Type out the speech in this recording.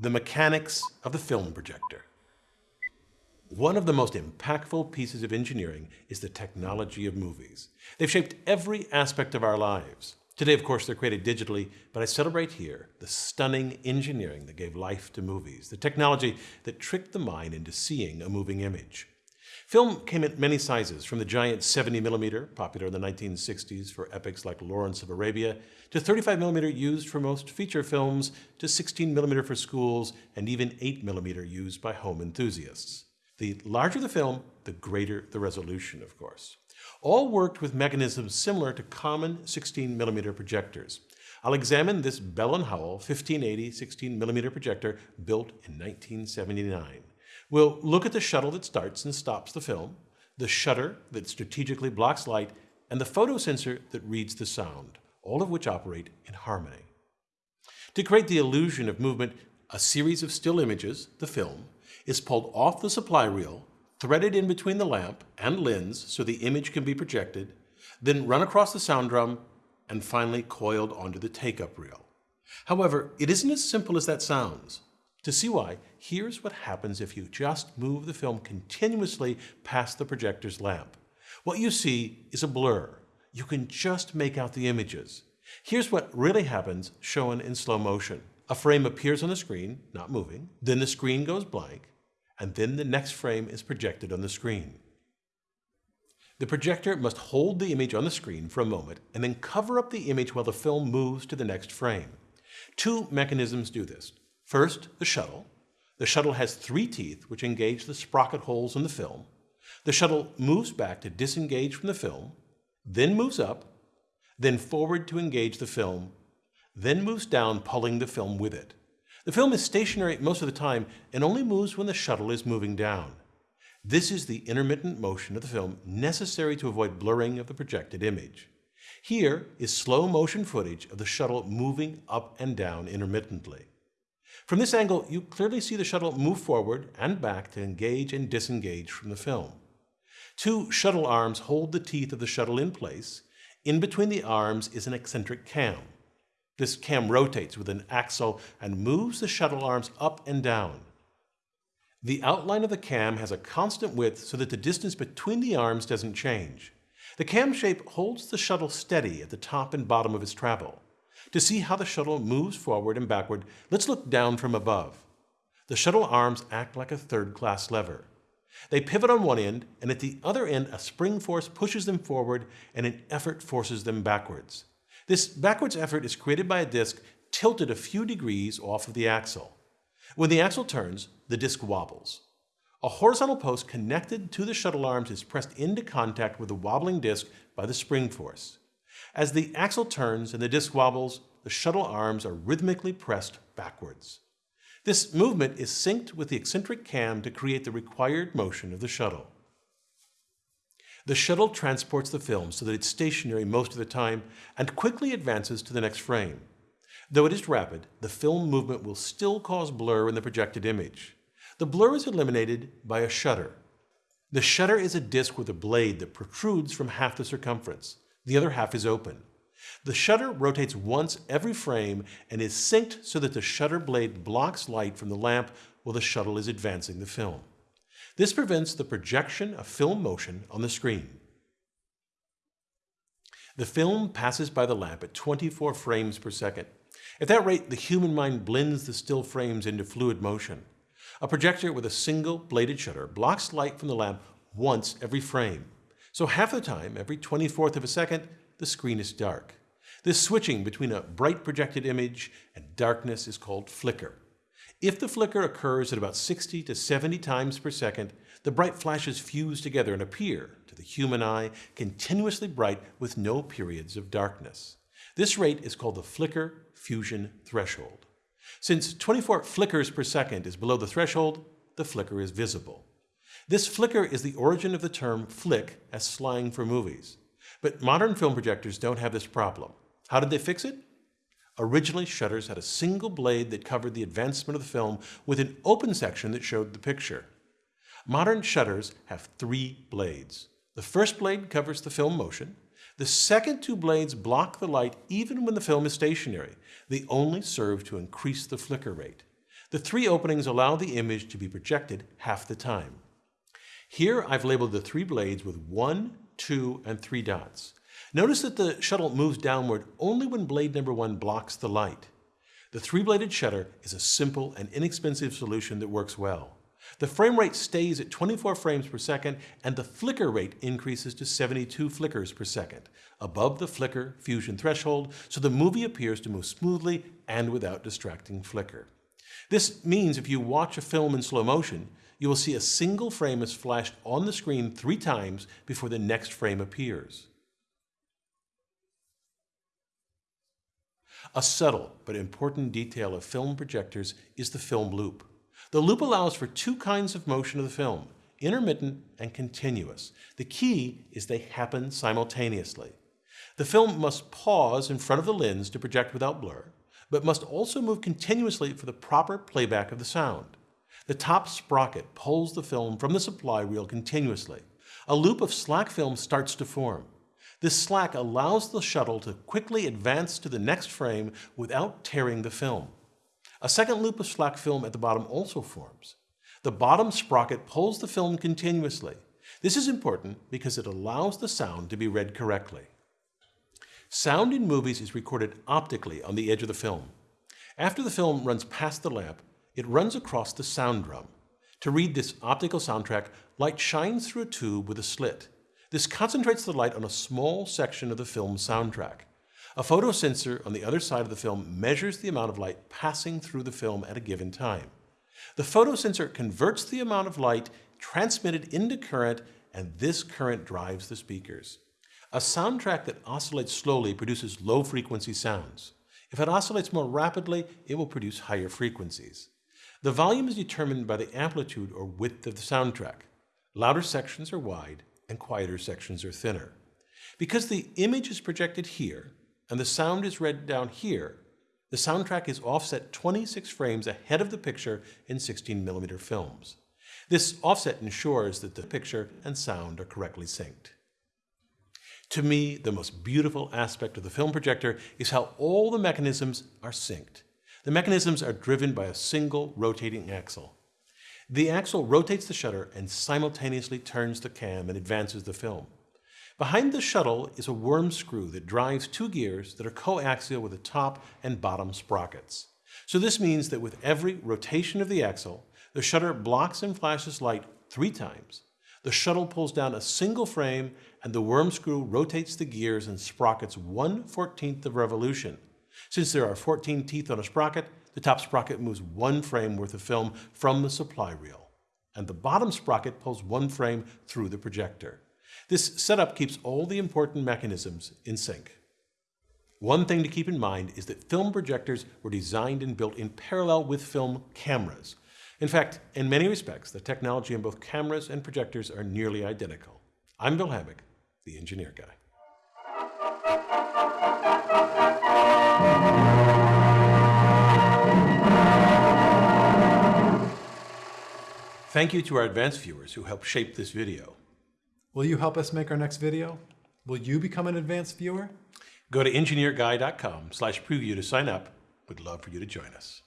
the mechanics of the film projector. One of the most impactful pieces of engineering is the technology of movies. They've shaped every aspect of our lives. Today, of course, they're created digitally, but I celebrate here the stunning engineering that gave life to movies, the technology that tricked the mind into seeing a moving image. Film came in many sizes, from the giant 70mm, popular in the 1960s for epics like Lawrence of Arabia, to 35mm used for most feature films, to 16mm for schools, and even 8mm used by home enthusiasts. The larger the film, the greater the resolution, of course. All worked with mechanisms similar to common 16mm projectors. I'll examine this Bell & Howell 1580 16mm projector built in 1979. We'll look at the shuttle that starts and stops the film, the shutter that strategically blocks light, and the photosensor that reads the sound, all of which operate in harmony. To create the illusion of movement, a series of still images, the film, is pulled off the supply reel, threaded in between the lamp and lens so the image can be projected, then run across the sound drum, and finally coiled onto the take-up reel. However, it isn't as simple as that sounds. To see why, here's what happens if you just move the film continuously past the projector's lamp. What you see is a blur. You can just make out the images. Here's what really happens shown in slow motion. A frame appears on the screen, not moving, then the screen goes blank, and then the next frame is projected on the screen. The projector must hold the image on the screen for a moment and then cover up the image while the film moves to the next frame. Two mechanisms do this. First, the shuttle. The shuttle has three teeth which engage the sprocket holes in the film. The shuttle moves back to disengage from the film, then moves up, then forward to engage the film, then moves down pulling the film with it. The film is stationary most of the time and only moves when the shuttle is moving down. This is the intermittent motion of the film necessary to avoid blurring of the projected image. Here is slow motion footage of the shuttle moving up and down intermittently. From this angle, you clearly see the shuttle move forward and back to engage and disengage from the film. Two shuttle arms hold the teeth of the shuttle in place. In between the arms is an eccentric cam. This cam rotates with an axle and moves the shuttle arms up and down. The outline of the cam has a constant width so that the distance between the arms doesn't change. The cam shape holds the shuttle steady at the top and bottom of its travel. To see how the shuttle moves forward and backward, let's look down from above. The shuttle arms act like a third-class lever. They pivot on one end, and at the other end, a spring force pushes them forward and an effort forces them backwards. This backwards effort is created by a disc tilted a few degrees off of the axle. When the axle turns, the disc wobbles. A horizontal post connected to the shuttle arms is pressed into contact with the wobbling disc by the spring force. As the axle turns and the disc wobbles, the shuttle arms are rhythmically pressed backwards. This movement is synced with the eccentric cam to create the required motion of the shuttle. The shuttle transports the film so that it's stationary most of the time and quickly advances to the next frame. Though it is rapid, the film movement will still cause blur in the projected image. The blur is eliminated by a shutter. The shutter is a disc with a blade that protrudes from half the circumference. The other half is open. The shutter rotates once every frame and is synced so that the shutter blade blocks light from the lamp while the shuttle is advancing the film. This prevents the projection of film motion on the screen. The film passes by the lamp at 24 frames per second. At that rate, the human mind blends the still frames into fluid motion. A projector with a single bladed shutter blocks light from the lamp once every frame. So half the time, every 24th of a second, the screen is dark. This switching between a bright projected image and darkness is called flicker. If the flicker occurs at about 60 to 70 times per second, the bright flashes fuse together and appear, to the human eye, continuously bright with no periods of darkness. This rate is called the flicker fusion threshold. Since 24 flickers per second is below the threshold, the flicker is visible. This flicker is the origin of the term flick as slang for movies. But modern film projectors don't have this problem. How did they fix it? Originally, shutters had a single blade that covered the advancement of the film with an open section that showed the picture. Modern shutters have three blades. The first blade covers the film motion. The second two blades block the light even when the film is stationary. They only serve to increase the flicker rate. The three openings allow the image to be projected half the time. Here I've labeled the three blades with one, two, and three dots. Notice that the shuttle moves downward only when blade number one blocks the light. The three-bladed shutter is a simple and inexpensive solution that works well. The frame rate stays at 24 frames per second and the flicker rate increases to 72 flickers per second, above the flicker fusion threshold, so the movie appears to move smoothly and without distracting flicker. This means if you watch a film in slow motion, you will see a single frame is flashed on the screen three times before the next frame appears. A subtle but important detail of film projectors is the film loop. The loop allows for two kinds of motion of the film, intermittent and continuous. The key is they happen simultaneously. The film must pause in front of the lens to project without blur, but must also move continuously for the proper playback of the sound. The top sprocket pulls the film from the supply reel continuously. A loop of slack film starts to form. This slack allows the shuttle to quickly advance to the next frame without tearing the film. A second loop of slack film at the bottom also forms. The bottom sprocket pulls the film continuously. This is important because it allows the sound to be read correctly. Sound in movies is recorded optically on the edge of the film. After the film runs past the lamp, it runs across the sound drum. To read this optical soundtrack, light shines through a tube with a slit. This concentrates the light on a small section of the film's soundtrack. A photosensor on the other side of the film measures the amount of light passing through the film at a given time. The photosensor converts the amount of light transmitted into current, and this current drives the speakers. A soundtrack that oscillates slowly produces low-frequency sounds. If it oscillates more rapidly, it will produce higher frequencies. The volume is determined by the amplitude or width of the soundtrack. Louder sections are wide, and quieter sections are thinner. Because the image is projected here, and the sound is read down here, the soundtrack is offset 26 frames ahead of the picture in 16mm films. This offset ensures that the picture and sound are correctly synced. To me, the most beautiful aspect of the film projector is how all the mechanisms are synced. The mechanisms are driven by a single rotating axle. The axle rotates the shutter and simultaneously turns the cam and advances the film. Behind the shuttle is a worm screw that drives two gears that are coaxial with the top and bottom sprockets. So this means that with every rotation of the axle, the shutter blocks and flashes light three times. The shuttle pulls down a single frame and the worm screw rotates the gears and sprockets 1 14th of revolution. Since there are 14 teeth on a sprocket, the top sprocket moves one frame worth of film from the supply reel, and the bottom sprocket pulls one frame through the projector. This setup keeps all the important mechanisms in sync. One thing to keep in mind is that film projectors were designed and built in parallel with film cameras. In fact, in many respects, the technology in both cameras and projectors are nearly identical. I'm Bill Hammack, the Engineer Guy. Thank you to our advanced viewers who helped shape this video. Will you help us make our next video? Will you become an advanced viewer? Go to engineerguy.com slash preview to sign up. We'd love for you to join us.